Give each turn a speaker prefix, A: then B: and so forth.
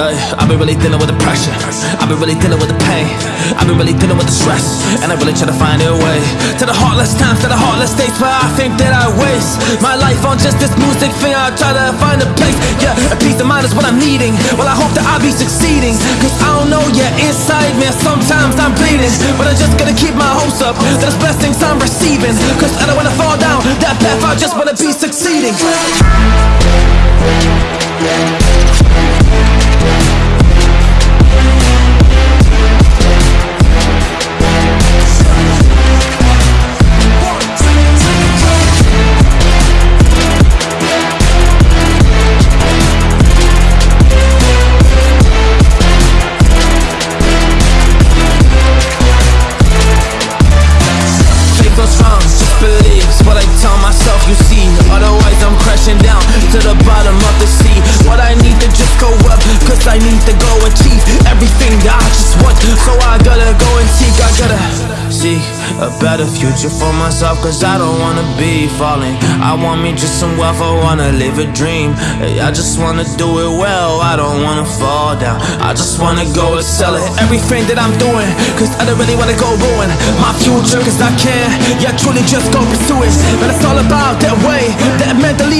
A: I've been really dealing with the pressure. I've been really dealing with the pain. I've been really dealing with the stress. And I really try to find a way to the heartless times, to the heartless days where I think that I waste my life on just this music thing. I try to find a place. Yeah, a peace of mind is what I'm needing. Well, I hope that I'll be succeeding. Cause I don't know, yeah, inside me, sometimes I'm bleeding. But I'm just gonna keep my hopes up. There's blessings I'm receiving. Cause I don't wanna fall down that path, I just wanna be succeeding. A better future for myself Cause I don't wanna be falling. I want me just some wealth, I wanna live a dream. I just wanna do it well, I don't wanna fall down. I just wanna go and sell it Everything that I'm doing, cause I don't really wanna go ruin My future, cause I can, yeah, truly just go pursue it. But it's all about that way, that mentally